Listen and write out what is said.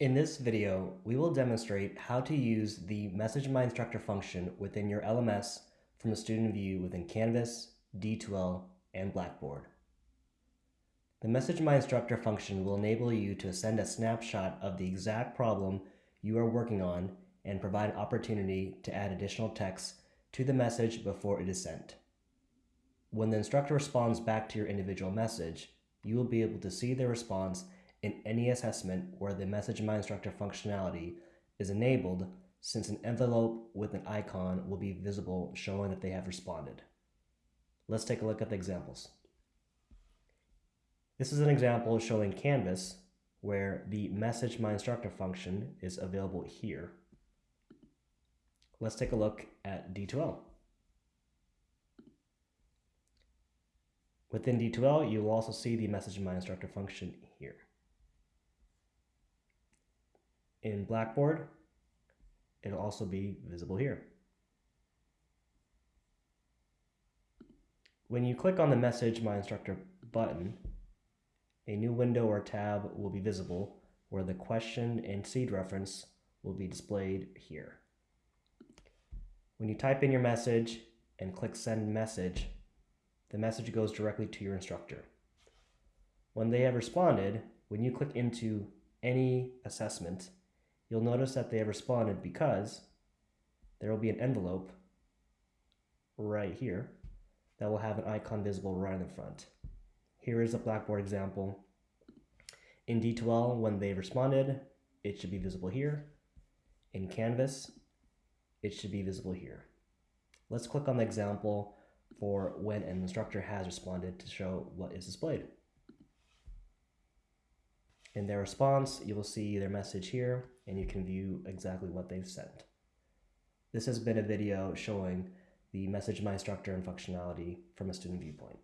In this video, we will demonstrate how to use the Message My Instructor function within your LMS from a student view within Canvas, D2L, and Blackboard. The Message My Instructor function will enable you to send a snapshot of the exact problem you are working on and provide an opportunity to add additional text to the message before it is sent. When the instructor responds back to your individual message, you will be able to see their response in any assessment where the Message My Instructor functionality is enabled since an envelope with an icon will be visible showing that they have responded. Let's take a look at the examples. This is an example showing Canvas where the Message My Instructor function is available here. Let's take a look at D2L. Within D2L, you'll also see the Message My Instructor function here. In Blackboard, it'll also be visible here. When you click on the Message My Instructor button, a new window or tab will be visible where the question and seed reference will be displayed here. When you type in your message and click Send Message, the message goes directly to your instructor. When they have responded, when you click into any assessment, you'll notice that they have responded because there will be an envelope right here that will have an icon visible right in the front. Here is a Blackboard example. In D2L, when they responded, it should be visible here. In Canvas, it should be visible here. Let's click on the example for when an instructor has responded to show what is displayed. In their response, you will see their message here and you can view exactly what they've sent. This has been a video showing the Message My Instructor and functionality from a student viewpoint.